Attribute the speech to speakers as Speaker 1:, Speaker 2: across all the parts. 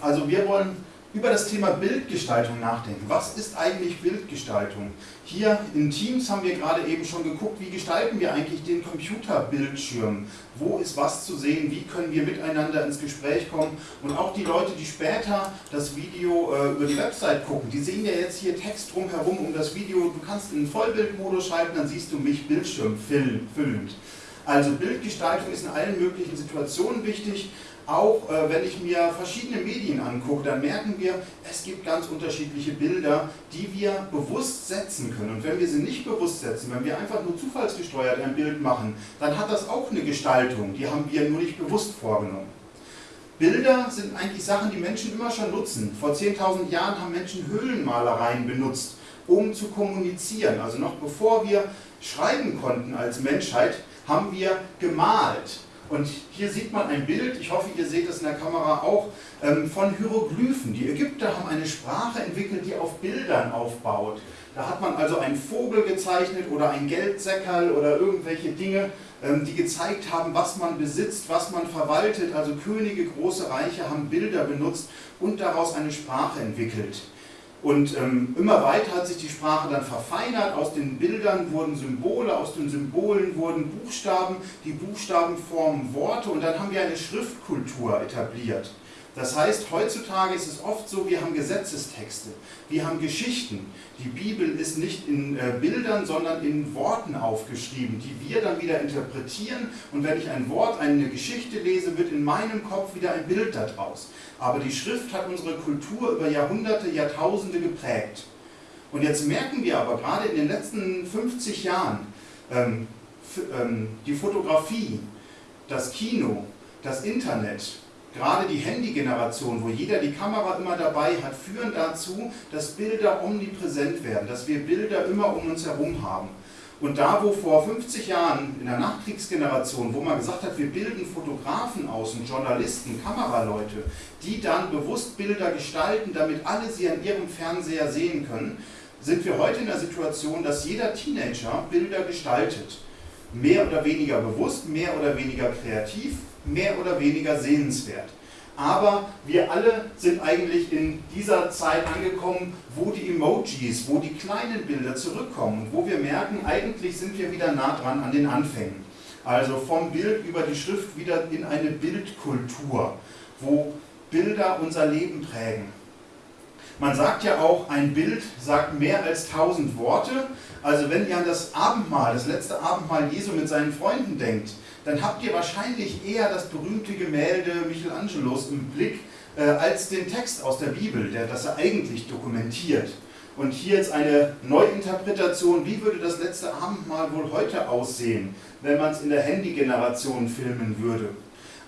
Speaker 1: Also wir wollen über das Thema Bildgestaltung nachdenken. Was ist eigentlich Bildgestaltung? Hier in Teams haben wir gerade eben schon geguckt, wie gestalten wir eigentlich den Computerbildschirm? Wo ist was zu sehen? Wie können wir miteinander ins Gespräch kommen? Und auch die Leute, die später das Video äh, über die Website gucken, die sehen ja jetzt hier Text drumherum um das Video. Du kannst in den Vollbildmodus schalten, dann siehst du mich Bildschirm füllend. Also Bildgestaltung ist in allen möglichen Situationen wichtig auch äh, wenn ich mir verschiedene Medien angucke, dann merken wir, es gibt ganz unterschiedliche Bilder, die wir bewusst setzen können. Und wenn wir sie nicht bewusst setzen, wenn wir einfach nur zufallsgesteuert ein Bild machen, dann hat das auch eine Gestaltung, die haben wir nur nicht bewusst vorgenommen. Bilder sind eigentlich Sachen, die Menschen immer schon nutzen. Vor 10.000 Jahren haben Menschen Höhlenmalereien benutzt, um zu kommunizieren. Also noch bevor wir schreiben konnten als Menschheit, haben wir gemalt. Und hier sieht man ein Bild, ich hoffe ihr seht es in der Kamera auch, ähm, von Hieroglyphen. Die Ägypter haben eine Sprache entwickelt, die auf Bildern aufbaut. Da hat man also einen Vogel gezeichnet oder ein Geldsäckerl oder irgendwelche Dinge, ähm, die gezeigt haben, was man besitzt, was man verwaltet. Also Könige, große Reiche haben Bilder benutzt und daraus eine Sprache entwickelt. Und ähm, immer weiter hat sich die Sprache dann verfeinert, aus den Bildern wurden Symbole, aus den Symbolen wurden Buchstaben, die Buchstaben formen Worte. Und dann haben wir eine Schriftkultur etabliert. Das heißt, heutzutage ist es oft so, wir haben Gesetzestexte, wir haben Geschichten. Die Bibel ist nicht in äh, Bildern, sondern in Worten aufgeschrieben, die wir dann wieder interpretieren. Und wenn ich ein Wort, eine Geschichte lese, wird in meinem Kopf wieder ein Bild daraus. Aber die Schrift hat unsere Kultur über Jahrhunderte, Jahrtausende geprägt. Und jetzt merken wir aber gerade in den letzten 50 Jahren, ähm, ähm, die Fotografie, das Kino, das Internet, Gerade die Handy-Generation, wo jeder die Kamera immer dabei hat, führen dazu, dass Bilder omnipräsent werden, dass wir Bilder immer um uns herum haben. Und da, wo vor 50 Jahren in der Nachkriegsgeneration, wo man gesagt hat, wir bilden Fotografen aus und Journalisten, Kameraleute, die dann bewusst Bilder gestalten, damit alle sie an ihrem Fernseher sehen können, sind wir heute in der Situation, dass jeder Teenager Bilder gestaltet. Mehr oder weniger bewusst, mehr oder weniger kreativ, mehr oder weniger sehenswert. Aber wir alle sind eigentlich in dieser Zeit angekommen, wo die Emojis, wo die kleinen Bilder zurückkommen und wo wir merken, eigentlich sind wir wieder nah dran an den Anfängen. Also vom Bild über die Schrift wieder in eine Bildkultur, wo Bilder unser Leben prägen. Man sagt ja auch, ein Bild sagt mehr als tausend Worte. Also wenn ihr an das Abendmahl, das letzte Abendmahl Jesu mit seinen Freunden denkt, dann habt ihr wahrscheinlich eher das berühmte Gemälde Michelangelos im Blick, äh, als den Text aus der Bibel, der das er eigentlich dokumentiert. Und hier jetzt eine Neuinterpretation, wie würde das letzte Abendmahl wohl heute aussehen, wenn man es in der Handy-Generation filmen würde.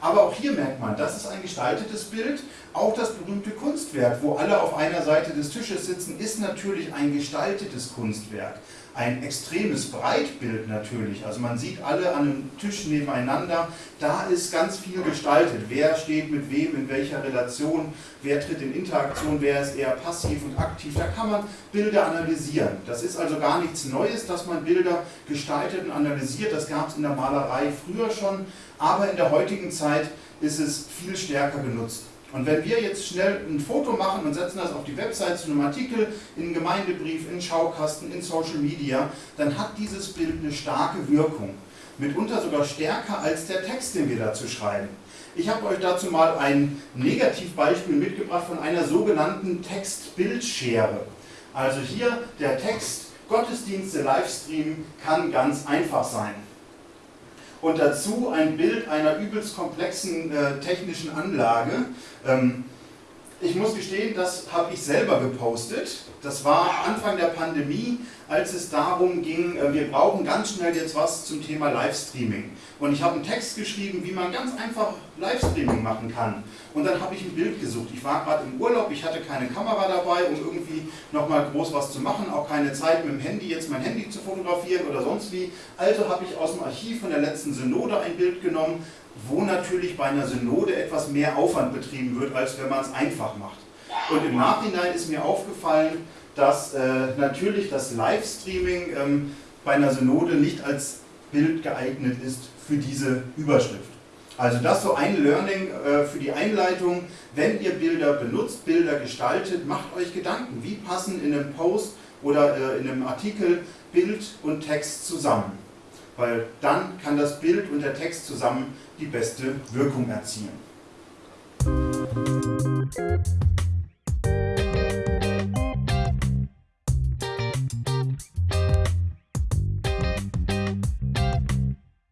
Speaker 1: Aber auch hier merkt man, das ist ein gestaltetes Bild. Auch das berühmte Kunstwerk, wo alle auf einer Seite des Tisches sitzen, ist natürlich ein gestaltetes Kunstwerk. Ein extremes Breitbild natürlich, also man sieht alle an einem Tisch nebeneinander, da ist ganz viel gestaltet. Wer steht mit wem, in welcher Relation, wer tritt in Interaktion, wer ist eher passiv und aktiv. Da kann man Bilder analysieren. Das ist also gar nichts Neues, dass man Bilder gestaltet und analysiert. Das gab es in der Malerei früher schon, aber in der heutigen Zeit ist es viel stärker genutzt. Und wenn wir jetzt schnell ein Foto machen und setzen das auf die Website zu einem Artikel, in einen Gemeindebrief, in Schaukasten, in Social Media, dann hat dieses Bild eine starke Wirkung. Mitunter sogar stärker als der Text, den wir dazu schreiben. Ich habe euch dazu mal ein Negativbeispiel mitgebracht von einer sogenannten Text-Bild-Schere. Also hier der Text, Gottesdienste, Livestream kann ganz einfach sein und dazu ein Bild einer übelst komplexen äh, technischen Anlage. Ähm, ich muss gestehen, das habe ich selber gepostet. Das war Anfang der Pandemie, als es darum ging, äh, wir brauchen ganz schnell jetzt was zum Thema Livestreaming. Und ich habe einen Text geschrieben, wie man ganz einfach Livestreaming machen kann. Und dann habe ich ein Bild gesucht. Ich war gerade im Urlaub, ich hatte keine Kamera dabei, um irgendwie nochmal groß was zu machen, auch keine Zeit mit dem Handy, jetzt mein Handy zu fotografieren oder sonst wie. Also habe ich aus dem Archiv von der letzten Synode ein Bild genommen, wo natürlich bei einer Synode etwas mehr Aufwand betrieben wird, als wenn man es einfach macht. Und im Nachhinein ist mir aufgefallen, dass äh, natürlich das Livestreaming ähm, bei einer Synode nicht als Bild geeignet ist für diese Überschrift. Also das so ein Learning äh, für die Einleitung. Wenn ihr Bilder benutzt, Bilder gestaltet, macht euch Gedanken, wie passen in einem Post oder äh, in einem Artikel Bild und Text zusammen weil dann kann das Bild und der Text zusammen die beste Wirkung erzielen.